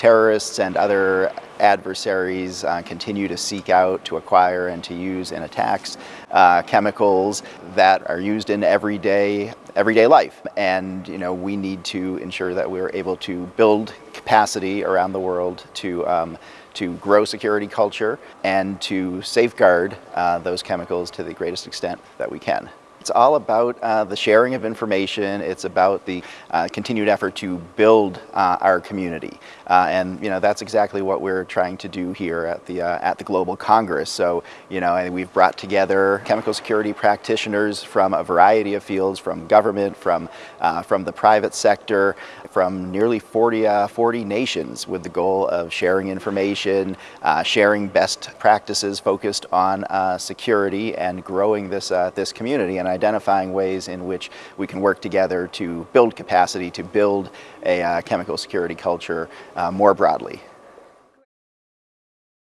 terrorists and other adversaries uh, continue to seek out, to acquire, and to use in attacks uh, chemicals that are used in everyday everyday life. And you know, we need to ensure that we're able to build capacity around the world to um, to grow security culture and to safeguard uh, those chemicals to the greatest extent that we can. It's all about uh, the sharing of information. It's about the uh, continued effort to build uh, our community. Uh, and, you know, that's exactly what we're trying to do here at the, uh, at the Global Congress. So, you know, and we've brought together chemical security practitioners from a variety of fields, from government, from, uh, from the private sector, from nearly 40, 40 nations with the goal of sharing information, sharing best practices focused on security and growing this, this community. And identifying ways in which we can work together to build capacity, to build a uh, chemical security culture uh, more broadly.